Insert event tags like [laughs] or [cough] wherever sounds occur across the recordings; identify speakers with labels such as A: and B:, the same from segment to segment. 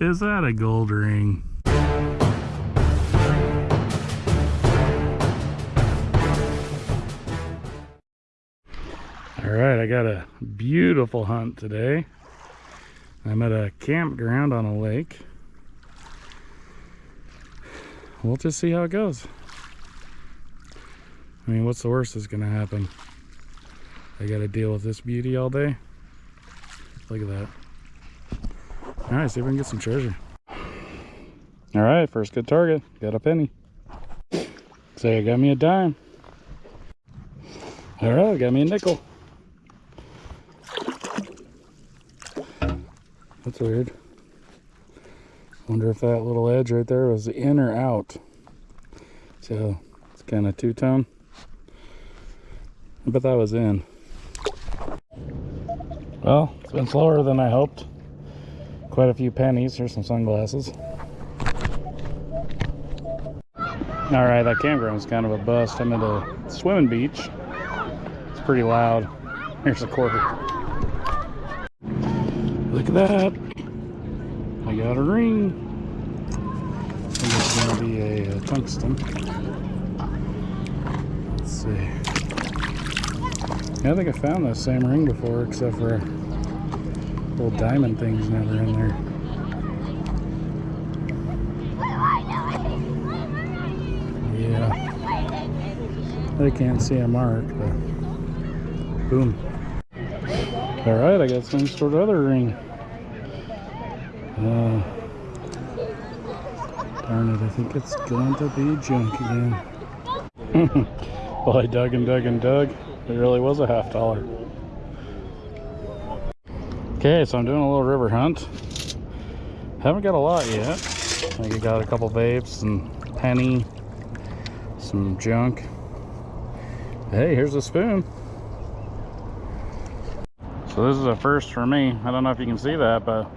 A: Is that a gold ring? All right, I got a beautiful hunt today. I'm at a campground on a lake. We'll just see how it goes. I mean, what's the worst that's gonna happen? I gotta deal with this beauty all day. Look at that. All right, see if we can get some treasure. All right, first good target. Got a penny. Say I got me a dime. All right, got me a nickel. That's weird. Wonder if that little edge right there was in or out. So it's kind of two-tone. I bet that was in. Well, it's been slower than I hoped. Quite a few pennies. Here's some sunglasses. All right, that campground was kind of a bust. I'm at a swimming beach. It's pretty loud. Here's a quarter. Look at that. I got a ring. It's going to be a, a tungsten. Let's see. Yeah, I think I found that same ring before, except for little diamond things never in there. Yeah. They can't see a mark, but boom. All right, I got some sort of other ring. Uh, darn it, I think it's going to be junk again. [laughs] well, I dug and dug and dug. It really was a half dollar. Okay, so I'm doing a little river hunt. Haven't got a lot yet. I think I got a couple vapes and penny, some junk. Hey, here's a spoon. So this is a first for me. I don't know if you can see that, but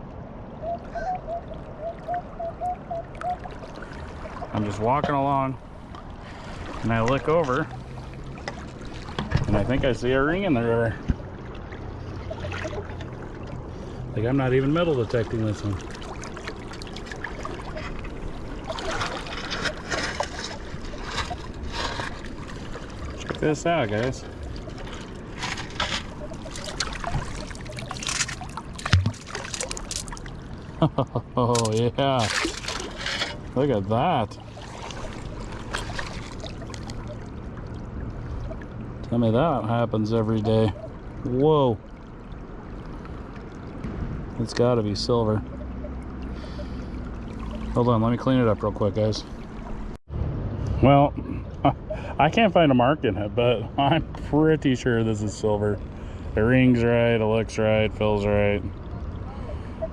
A: I'm just walking along and I look over and I think I see a ring in the river. Like I'm not even metal detecting this one. Check this out, guys. [laughs] Oh, yeah. Look at that. Tell me that happens every day. Whoa. It's got to be silver. Hold on, let me clean it up real quick, guys. Well, [laughs] I can't find a mark in it, but [laughs] I'm pretty sure this is silver. It ring's right, it looks right, feels right.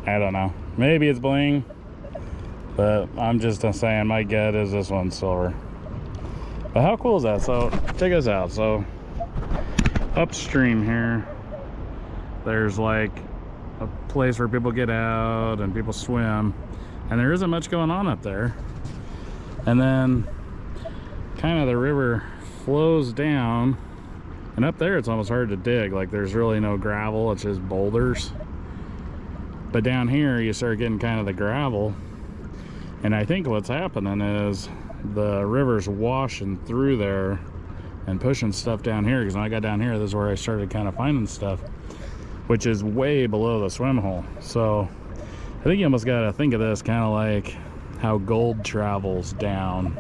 A: I don't know. Maybe it's bling, but I'm just saying my gut is this one's silver. But how cool is that? So check this out. So upstream here, there's like place where people get out and people swim and there isn't much going on up there. And then kind of the river flows down and up there it's almost hard to dig. Like there's really no gravel, it's just boulders. But down here, you start getting kind of the gravel. And I think what's happening is the river's washing through there and pushing stuff down here. Because when I got down here, this is where I started kind of finding stuff, which is way below the swim hole. So I think you almost got to think of this kind of like how gold travels down.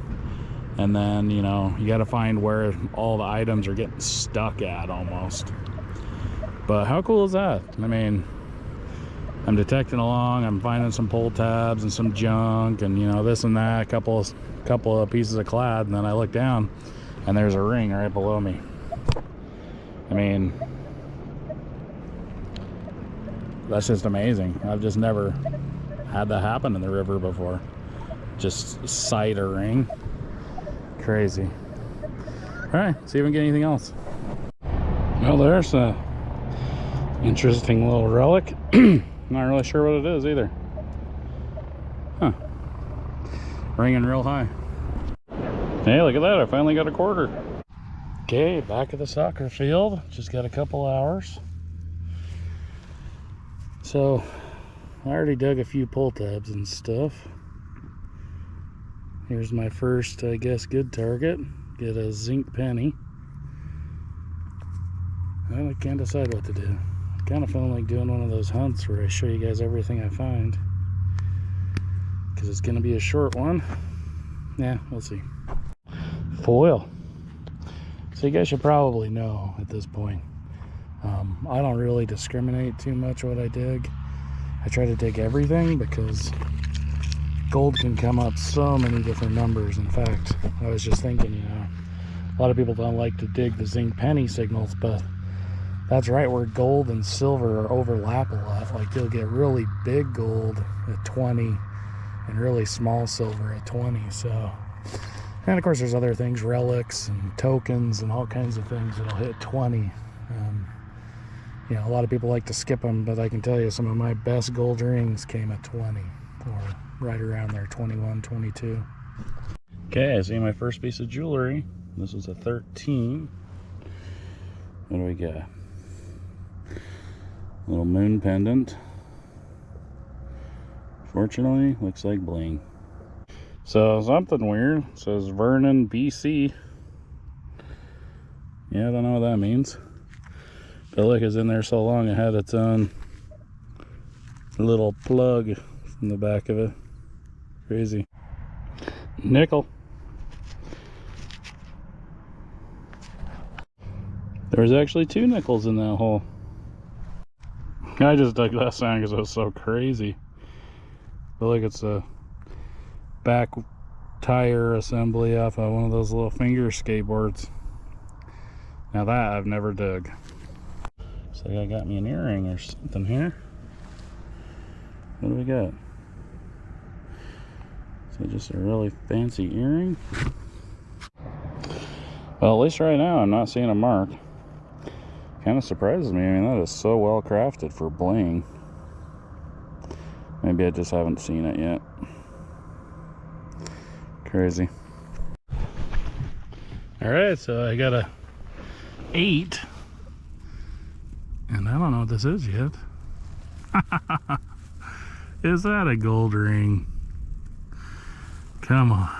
A: And then, you know, you got to find where all the items are getting stuck at almost. But how cool is that? I mean, I'm detecting along, I'm finding some pull tabs and some junk and you know this and that, a couple couple of pieces of clad, and then I look down and there's a ring right below me. I mean that's just amazing. I've just never had that happen in the river before. Just sight a ring. Crazy. Alright, see if we can get anything else. Well there's a interesting little relic. [clears throat] Not really sure what it is either. Huh. Ringing real high. Hey, look at that. I finally got a quarter. Okay, back at the soccer field. Just got a couple hours. So, I already dug a few pull tabs and stuff. Here's my first, I guess, good target. Get a zinc penny. I can't decide what to do. kind of feeling like doing one of those hunts where I show you guys everything I find. Because it's going to be a short one. Yeah, we'll see. Foil. So you guys should probably know at this point. Um, I don't really discriminate too much what I dig. I try to dig everything because gold can come up so many different numbers. In fact, I was just thinking, you know, a lot of people don't like to dig the zinc penny signals, but that's right where gold and silver overlap a lot. Like you'll get really big gold at 20 and really small silver at 20. So, and of course, there's other things, relics and tokens and all kinds of things that'll hit 20. Um, you know, a lot of people like to skip them, but I can tell you some of my best gold rings came at 20 or right around there, 21, 22. Okay, I see my first piece of jewelry. This is a 13. What do we got? Little moon pendant. Fortunately, looks like bling. So something weird. Says Vernon, BC. Yeah, I don't know what that means. But look, it's in there so long it had its own little plug in the back of it. Crazy. Nickel. There was actually two nickels in that hole. I just dug that sound because it was so crazy. But look, it's a back tire assembly off of one of those little finger skateboards. Now that I've never dug. So I got me an earring or something here. What do we got? So just a really fancy earring. Well, at least right now I'm not seeing a mark. Kind of surprises me. I mean, that is so well crafted for bling. Maybe I just haven't seen it yet. Crazy. All right, so I got a eight. And I don't know what this is yet. [laughs] is that a gold ring? Come on.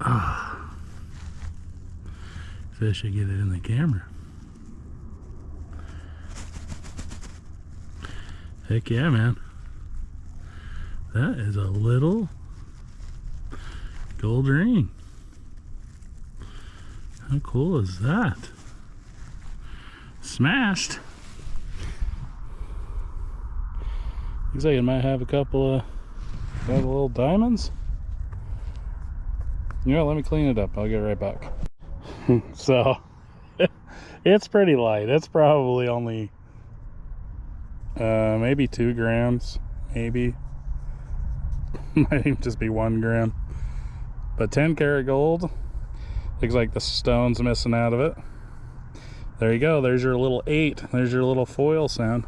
A: Oh. Fish should get it in the camera. Heck yeah, man. That is a little gold ring. How cool is that? Smashed. Looks like it might have a couple of, little diamonds. You know, let me clean it up. I'll get right back. [laughs] so [laughs] it's pretty light it's probably only uh, maybe two grams maybe [laughs] might even just be one gram but 10 karat gold looks like the stone's missing out of it there you go there's your little eight there's your little foil sound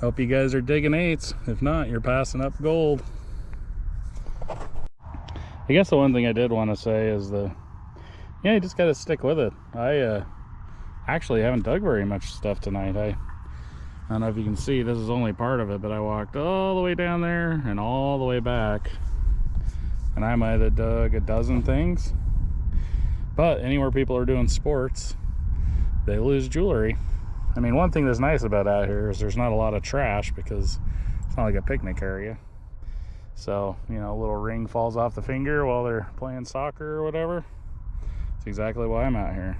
A: hope you guys are digging eights if not you're passing up gold I guess the one thing I did want to say is the yeah, you just got to stick with it. I uh, actually haven't dug very much stuff tonight. I, I don't know if you can see, this is only part of it, but I walked all the way down there and all the way back. And I might have dug a dozen things. But anywhere people are doing sports, they lose jewelry. I mean, one thing that's nice about out here is there's not a lot of trash because it's not like a picnic area. So, you know, a little ring falls off the finger while they're playing soccer or whatever. That's exactly why I'm out here.